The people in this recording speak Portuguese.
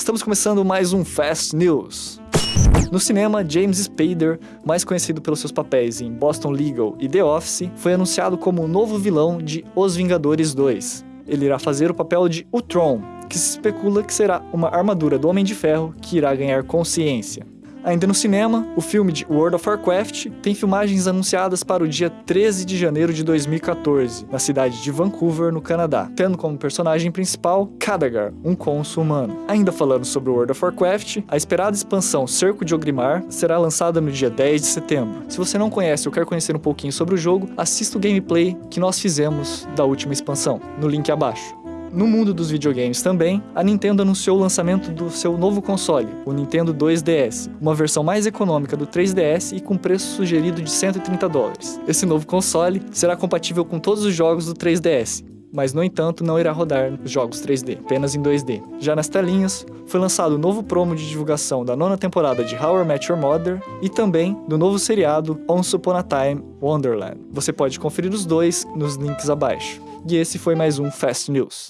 Estamos começando mais um Fast News. No cinema, James Spader, mais conhecido pelos seus papéis em Boston Legal e The Office, foi anunciado como o novo vilão de Os Vingadores 2. Ele irá fazer o papel de Ultron, que se especula que será uma armadura do Homem de Ferro que irá ganhar consciência. Ainda no cinema, o filme de World of Warcraft tem filmagens anunciadas para o dia 13 de janeiro de 2014, na cidade de Vancouver, no Canadá, tendo como personagem principal Khadgar, um cônsul humano. Ainda falando sobre World of Warcraft, a esperada expansão Cerco de Ogrimmar será lançada no dia 10 de setembro. Se você não conhece ou quer conhecer um pouquinho sobre o jogo, assista o gameplay que nós fizemos da última expansão, no link abaixo. No mundo dos videogames também, a Nintendo anunciou o lançamento do seu novo console, o Nintendo 2DS, uma versão mais econômica do 3DS e com preço sugerido de 130 dólares. Esse novo console será compatível com todos os jogos do 3DS, mas no entanto não irá rodar os jogos 3D, apenas em 2D. Já nas telinhas, foi lançado o novo promo de divulgação da nona temporada de How I Met Your Mother e também do novo seriado Once Upon a Time Wonderland. Você pode conferir os dois nos links abaixo. E esse foi mais um Fast News.